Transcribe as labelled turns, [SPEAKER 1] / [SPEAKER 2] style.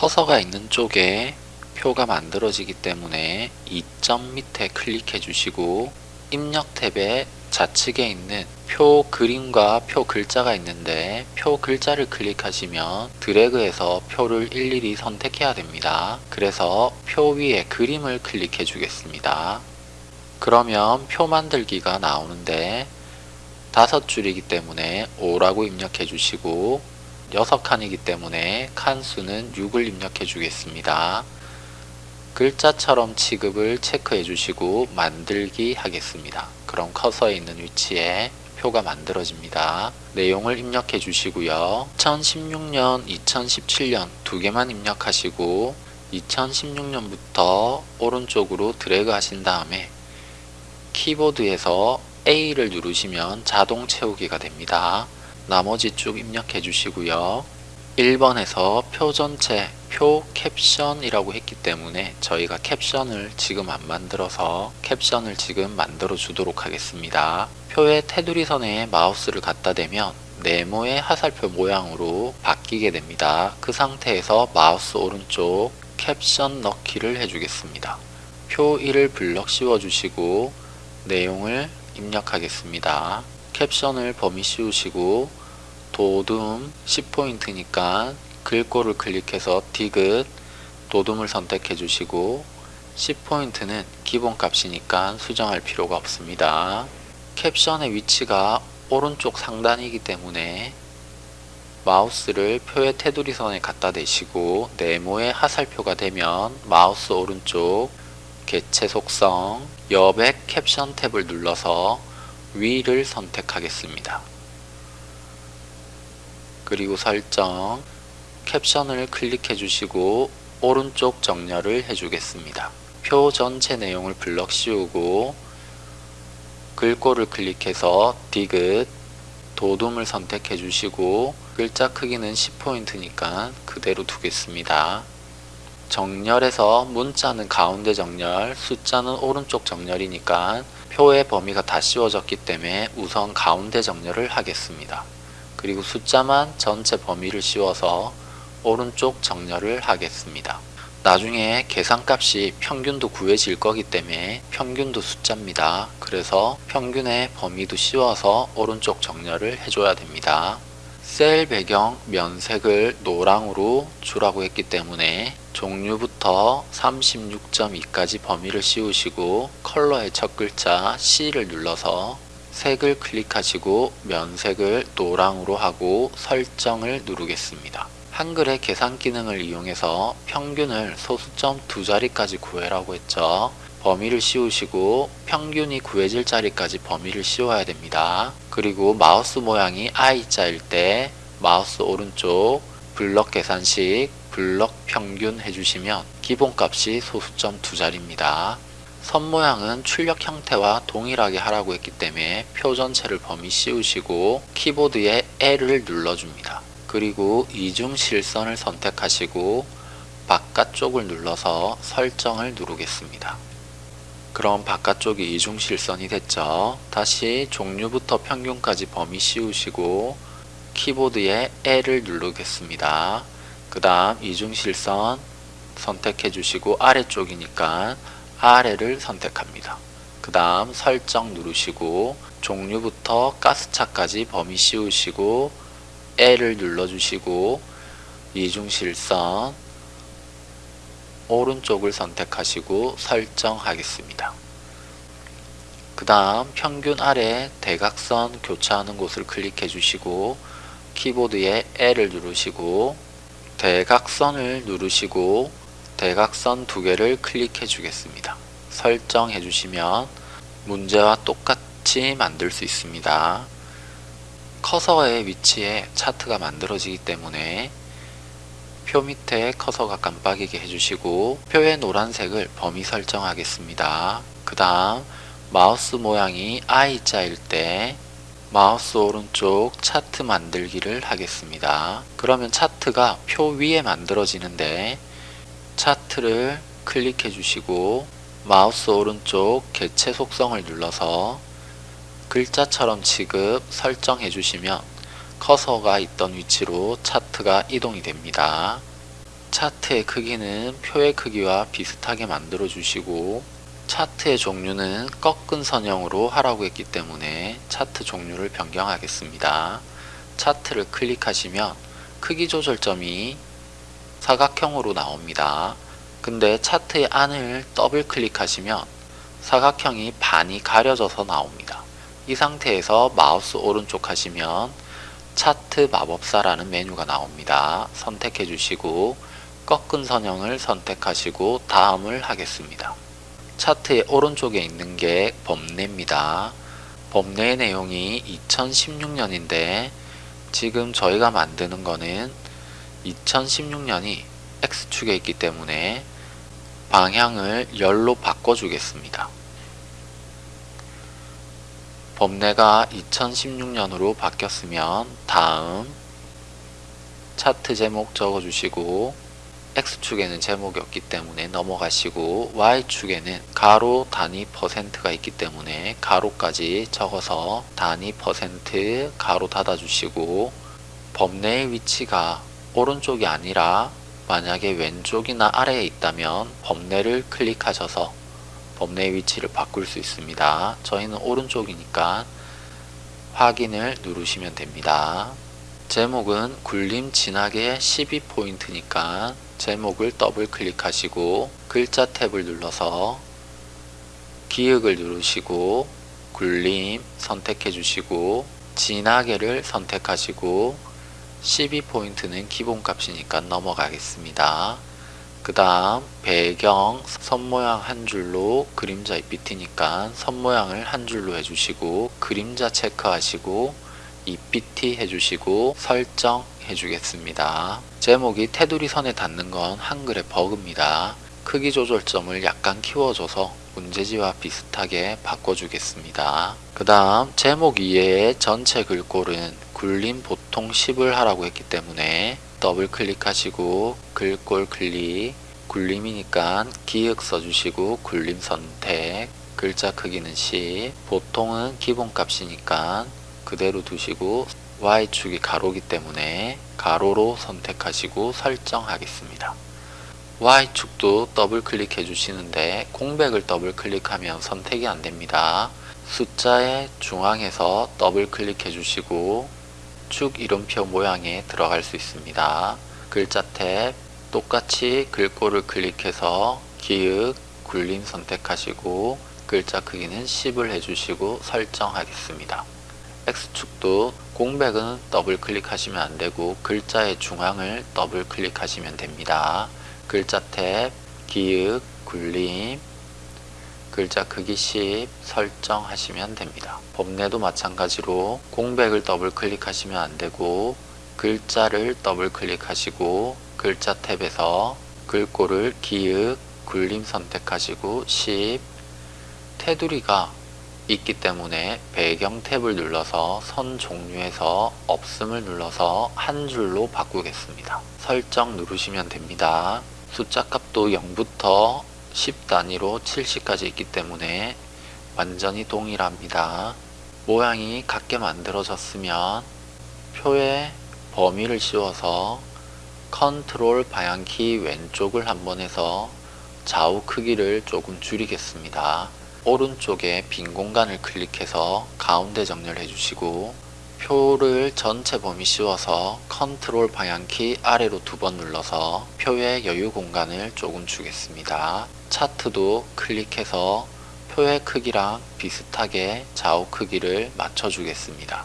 [SPEAKER 1] 커서가 있는 쪽에 표가 만들어지기 때문에 이 점 밑에 클릭해 주시고 입력 탭에 좌측에 있는 표 그림과 표 글자가 있는데 표 글자를 클릭하시면 드래그해서 표를 일일이 선택해야 됩니다. 그래서 표 위에 그림을 클릭해 주겠습니다. 그러면 표 만들기가 나오는데 다섯 줄이기 때문에 5라고 입력해 주시고 6 칸이기 때문에 칸 수는 6을 입력해 주겠습니다. 글자처럼 취급을 체크해 주시고 만들기 하겠습니다. 그럼 커서에 있는 위치에 표가 만들어집니다. 내용을 입력해 주시고요. 2016년, 2017년 두 개만 입력하시고 2016년부터 오른쪽으로 드래그 하신 다음에 키보드에서 A를 누르시면 자동 채우기가 됩니다. 나머지 쭉 입력해 주시고요. 1번에서 표 전체 표 캡션이라고 했기 때문에 저희가 캡션을 지금 안 만들어서 캡션을 지금 만들어 주도록 하겠습니다. 표의 테두리 선에 마우스를 갖다 대면 네모의 화살표 모양으로 바뀌게 됩니다. 그 상태에서 마우스 오른쪽 캡션 넣기를 해주겠습니다. 표 1을 블럭 씌워주시고 내용을 입력하겠습니다. 캡션을 범위 씌우시고 도둠 10포인트니까 글꼴을 클릭해서 디귿 도둠을 선택해 주시고 10포인트는 기본값이니까 수정할 필요가 없습니다. 캡션의 위치가 오른쪽 상단이기 때문에 마우스를 표의 테두리 선에 갖다 대시고 네모의 하살표가 되면 마우스 오른쪽 개체 속성 여백 캡션 탭을 눌러서 위를 선택하겠습니다. 그리고 설정 캡션을 클릭해 주시고 오른쪽 정렬을 해주겠습니다. 표 전체 내용을 블럭 씌우고 글꼴을 클릭해서 디귿 도둠을 선택해 주시고 글자 크기는 10포인트니까 그대로 두겠습니다. 정렬에서 문자는 가운데 정렬, 숫자는 오른쪽 정렬이니까 표의 범위가 다 씌워졌기 때문에 우선 가운데 정렬을 하겠습니다. 그리고 숫자만 전체 범위를 씌워서 오른쪽 정렬을 하겠습니다. 나중에 계산값이 평균도 구해질 거기 때문에 평균도 숫자입니다. 그래서 평균의 범위도 씌워서 오른쪽 정렬을 해줘야 됩니다. 셀 배경 면색을 노랑으로 주라고 했기 때문에 종류부터 36.2까지 범위를 씌우시고 컬러의 첫 글자 C를 눌러서 색을 클릭하시고 면색을 노랑으로 하고 설정을 누르겠습니다. 한글의 계산 기능을 이용해서 평균을 소수점 두 자리까지 구해라고 했죠. 범위를 씌우시고 평균이 구해질 자리까지 범위를 씌워야 됩니다. 그리고 마우스 모양이 I자일 때 마우스 오른쪽 블럭 계산식 블럭 평균 해주시면 기본값이 소수점 두 자리입니다. 선 모양은 출력 형태와 동일하게 하라고 했기 때문에 표 전체를 범위 씌우시고 키보드에 L을 눌러줍니다. 그리고 이중 실선을 선택하시고 바깥쪽을 눌러서 설정을 누르겠습니다. 그럼 바깥쪽이 이중 실선이 됐죠. 다시 종류부터 평균까지 범위 씌우시고 키보드에 L을 누르겠습니다. 그 다음 이중 실선 선택해 주시고 아래쪽이니까 아래를 선택합니다. 그 다음 설정 누르시고 종류부터 가스차까지 범위 씌우시고 L을 눌러주시고 이중실선 오른쪽을 선택하시고 설정하겠습니다. 그 다음 평균 아래 대각선 교차하는 곳을 클릭해 주시고 키보드에 L을 누르시고 대각선을 누르시고 대각선 두 개를 클릭해 주겠습니다. 설정해 주시면 문제와 똑같이 만들 수 있습니다. 커서의 위치에 차트가 만들어지기 때문에 표 밑에 커서가 깜빡이게 해주시고 표의 노란색을 범위 설정하겠습니다. 그 다음 마우스 모양이 I자일 때 마우스 오른쪽 차트 만들기를 하겠습니다. 그러면 차트가 표 위에 만들어지는데 차트를 클릭해 주시고 마우스 오른쪽 개체 속성을 눌러서 글자처럼 취급 설정해 주시면 커서가 있던 위치로 차트가 이동이 됩니다. 차트의 크기는 표의 크기와 비슷하게 만들어 주시고 차트의 종류는 꺾은 선형으로 하라고 했기 때문에 차트 종류를 변경하겠습니다. 차트를 클릭하시면 크기 조절점이 사각형으로 나옵니다. 근데 차트의 안을 더블 클릭하시면 사각형이 반이 가려져서 나옵니다. 이 상태에서 마우스 오른쪽 하시면 차트 마법사라는 메뉴가 나옵니다. 선택해 주시고 꺾은 선형을 선택하시고 다음을 하겠습니다. 차트의 오른쪽에 있는 게 범례입니다. 범례의 내용이 2016년인데 지금 저희가 만드는 거는 2016년이 X축에 있기 때문에 방향을 열로 바꿔주겠습니다. 범례가 2016년으로 바뀌었으면 다음 차트 제목 적어주시고 X축에는 제목이 없기 때문에 넘어가시고 Y축에는 가로 단위 퍼센트가 있기 때문에 가로까지 적어서 단위 퍼센트 가로 닫아주시고 범례의 위치가 오른쪽이 아니라 만약에 왼쪽이나 아래에 있다면 범례를 클릭하셔서 범례의 위치를 바꿀 수 있습니다. 저희는 오른쪽이니까 확인을 누르시면 됩니다. 제목은 굴림 진하게 12포인트니까 제목을 더블 클릭하시고 글자 탭을 눌러서 기역을 누르시고 굴림 선택해 주시고 진하게를 선택하시고 12포인트는 기본값이니까 넘어가겠습니다. 그 다음 배경 선모양 한 줄로 그림자 EPT니까 선모양을 한 줄로 해주시고 그림자 체크하시고 EPT 해주시고 설정 해주겠습니다. 제목이 테두리 선에 닿는 건 한글의 버그입니다. 크기 조절점을 약간 키워줘서 문제지와 비슷하게 바꿔주겠습니다. 그 다음 제목 이외의 전체 글꼴은 굴림 보통 10을 하라고 했기 때문에 더블 클릭하시고 글꼴 클릭 굴림이니까 기역 써주시고 굴림 선택 글자 크기는 10 보통은 기본값이니까 그대로 두시고 Y축이 가로기 때문에 가로로 선택하시고 설정하겠습니다. Y축도 더블 클릭해 주시는데 공백을 더블 클릭하면 선택이 안됩니다. 숫자의 중앙에서 더블 클릭해 주시고 축 이름표 모양에 들어갈 수 있습니다. 글자 탭 똑같이 글꼴을 클릭해서 기역, 굴림 선택하시고 글자 크기는 10을 해주시고 설정하겠습니다. X축도 공백은 더블 클릭하시면 안되고 글자의 중앙을 더블 클릭하시면 됩니다. 글자 탭, 기역, 굴림, 글자 크기 10 설정하시면 됩니다. 범례도 마찬가지로 공백을 더블 클릭하시면 안되고 글자를 더블 클릭하시고 글자 탭에서 글꼴을 기역, 굴림 선택하시고 10 테두리가 있기 때문에 배경 탭을 눌러서 선 종류에서 없음을 눌러서 한 줄로 바꾸겠습니다. 설정 누르시면 됩니다. 숫자 값도 0부터 10 단위로 70까지 있기 때문에 완전히 동일합니다. 모양이 같게 만들어졌으면 표에 범위를 씌워서 컨트롤 방향키 왼쪽을 한번 해서 좌우 크기를 조금 줄이겠습니다. 오른쪽에 빈 공간을 클릭해서 가운데 정렬해 주시고 표를 전체 범위 씌워서 컨트롤 방향키 아래로 두 번 눌러서 표의 여유 공간을 조금 주겠습니다. 차트도 클릭해서 표의 크기랑 비슷하게 좌우 크기를 맞춰 주겠습니다.